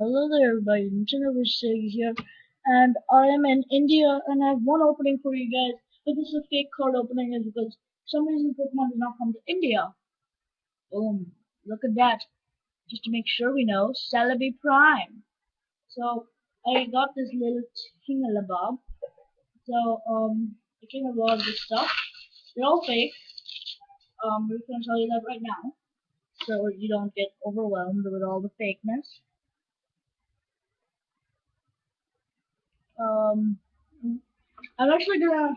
Hello there everybody, Nintendo Sig here, and I am in India and I have one opening for you guys. But this is a fake card opening is because some reason Pokemon did not come to India. Boom. Look at that. Just to make sure we know, Celebi Prime. So I got this little thingalabob. So um it came of this stuff. They're all fake. Um we're gonna tell you that right now. So you don't get overwhelmed with all the fakeness. Um, I'm actually gonna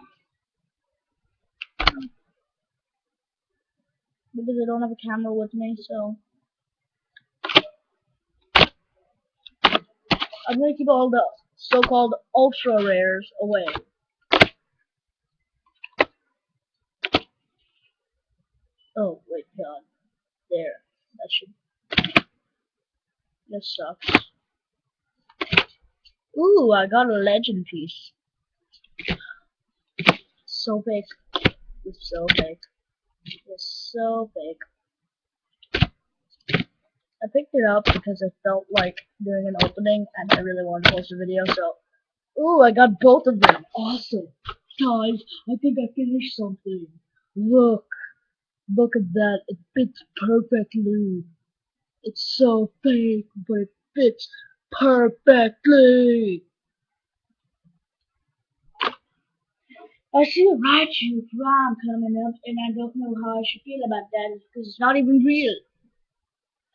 because I don't have a camera with me, so I'm gonna keep all the so-called ultra rares away. Oh wait, God, there. That should. This sucks. Ooh, I got a legend piece. So big. It's so big. It's so big. I picked it up because I felt like doing an opening and I really wanted to post a video, so Ooh, I got both of them. Awesome. Guys, I think I finished something. Look. Look at that. It fits perfectly. It's so fake, but it fits perfectly. I see a Raichu Prime coming up, and I don't know how I should feel about that because it's not even real.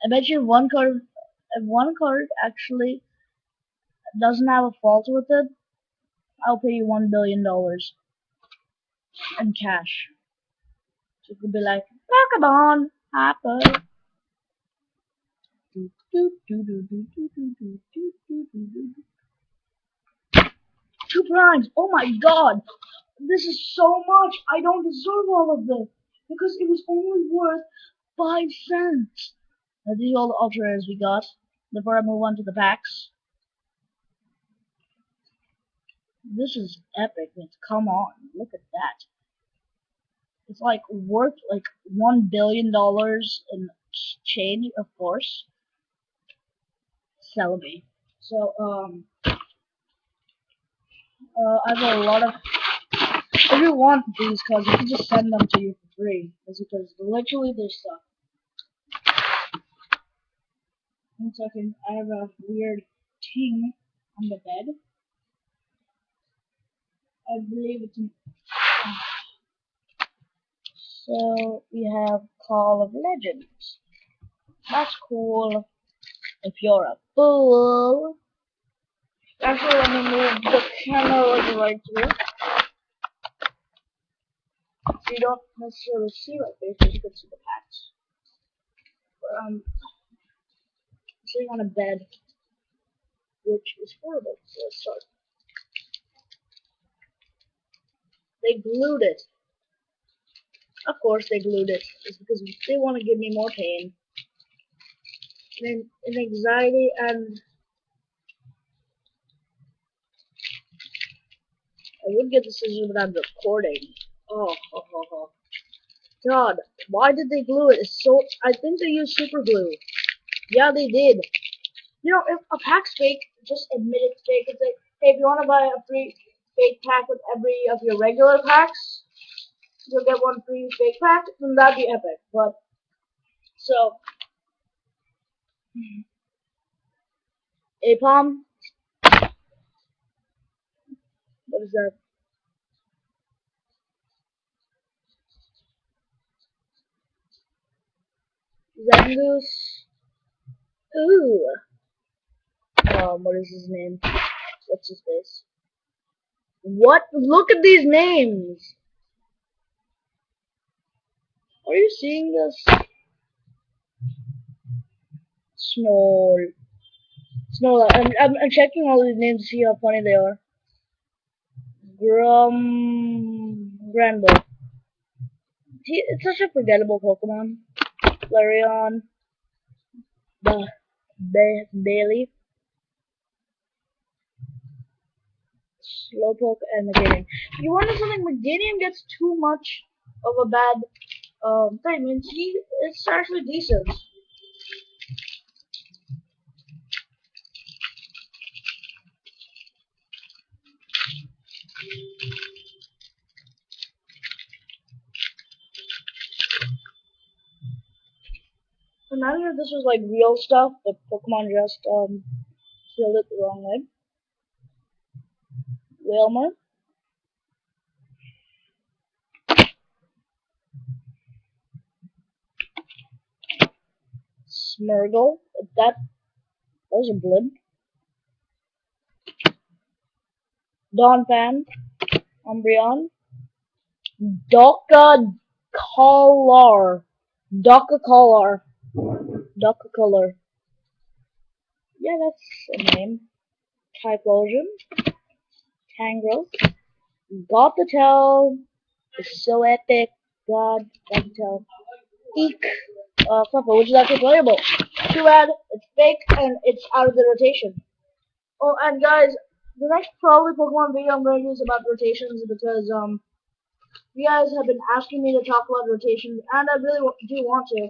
I bet you one card, one card actually doesn't have a fault with it, I'll pay you one billion dollars in cash. So it could be like Pokemon, Apple. Two primes. Oh my god. This is so much. I don't deserve all of this. Because it was only worth five cents. Now these all the ultra we got. Before I move on to the packs. This is epic. Come on. Look at that. It's like worth like one billion dollars in change, of course. Celebi. So, um, uh, I have a lot of. If you want these cards, you can just send them to you for free. Because literally they suck. One second, I have a weird ting on the bed. I believe it's. An, so we have Call of Legends. That's cool. If you're a fool. Actually, let me move the camera right here. So you don't necessarily see my face, but you can see the patch. But, um, I'm sitting on a bed, which is horrible. So let's start. They glued it. Of course they glued it. It's because they want to give me more pain. And, and anxiety and I would get the scissors but I'm recording. Oh, oh, oh, oh. God, why did they glue it? It's so I think they used super glue. Yeah, they did. You know, if a pack's fake, just admit it's fake. It's like, hey, if you want to buy a free fake pack with every of your regular packs, you'll get one free fake pack, then that'd be epic. But so Apom. What is that? Zangoose. Ooh. Um, what is his name? What's his face? What? Look at these names! Are you seeing this? Small. Small. I'm, I'm, I'm checking all these names to see how funny they are. Grum. Granbull. It's such a forgettable Pokemon. Flareon. The ba Bailey. Slowpoke and Meganium. You wonder something, Meganium gets too much of a bad um, thing. and he, it's actually decent. Imagine if this was like real stuff, but Pokemon just um it the wrong way. Wilmer. Smurgle. That, that was a blimp. Donphan. Umbreon. Doka Collar. Doka Collar. Doka Color. Yeah, that's a name. Typhlosion. Tangrowth. Gothitelle. It's so epic. God, Gothitelle. Eek. Uh, Fluffer, which is actually playable. Too bad, it's fake and it's out of the rotation. Oh, and guys, the next probably Pokemon video I'm going to do is about rotations because, um, you guys have been asking me to talk about rotations, and I really do want to.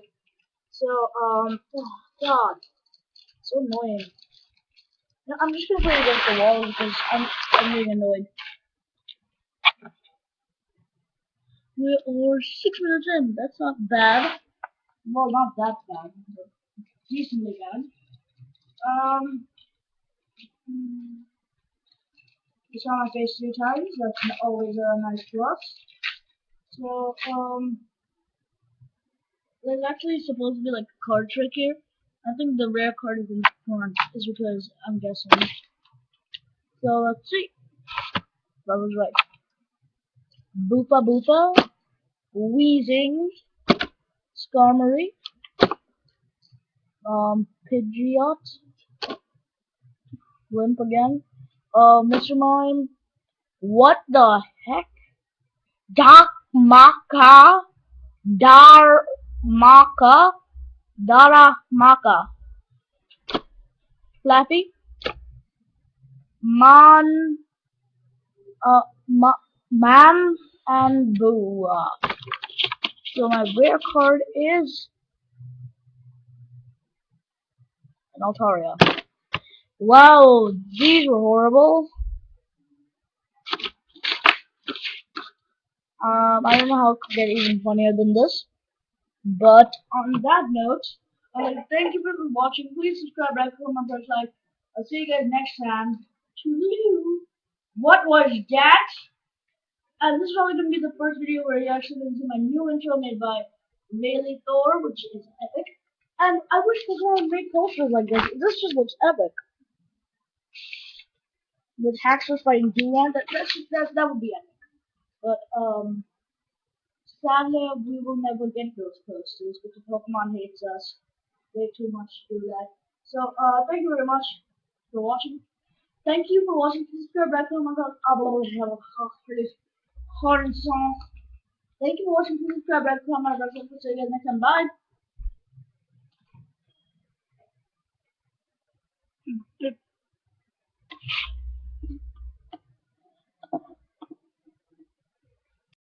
So, um, oh, God, so annoying. No, I'm just gonna play against the wall because I'm, I'm getting annoyed. We're, six minutes in. That's not bad. Well, not that bad, but decently bad. Um, you saw my face three times. That's always a nice plus. So, um, there's actually supposed to be like a card trick here. I think the rare card is in front, is because I'm guessing. So let's see. That was right. Boopa Boopa, Wheezing, Skarmory, um, Pidgeot, Limp again, uh, Mr. Mime, what the heck? Doc Maka, Dar Maka, Dara Maka, Flappy, Man, uh, ma, Man and Boo. So my rare card is an Altaria. Wow, these were horrible. Um, I don't know how it could get even funnier than this. But on that note, uh, thank you for watching. Please subscribe, like, comment, press like. I'll see you guys next time. Toodaloo. What was that? And this is probably to be the first video where you actually to see my new intro made by Rayleigh Thor, which is epic. And I wish Pokemon would make posters like this. This just looks epic. With Haxorus fighting Durant, that, that, that, that would be epic. But, um, sadly, we will never get those posters because Pokemon hates us way too much to do that. So, uh, thank you very much for watching. Thank you for watching. Please subscribe, hard and song. Thank you for watching. Please subscribe, you guys next time. Bye.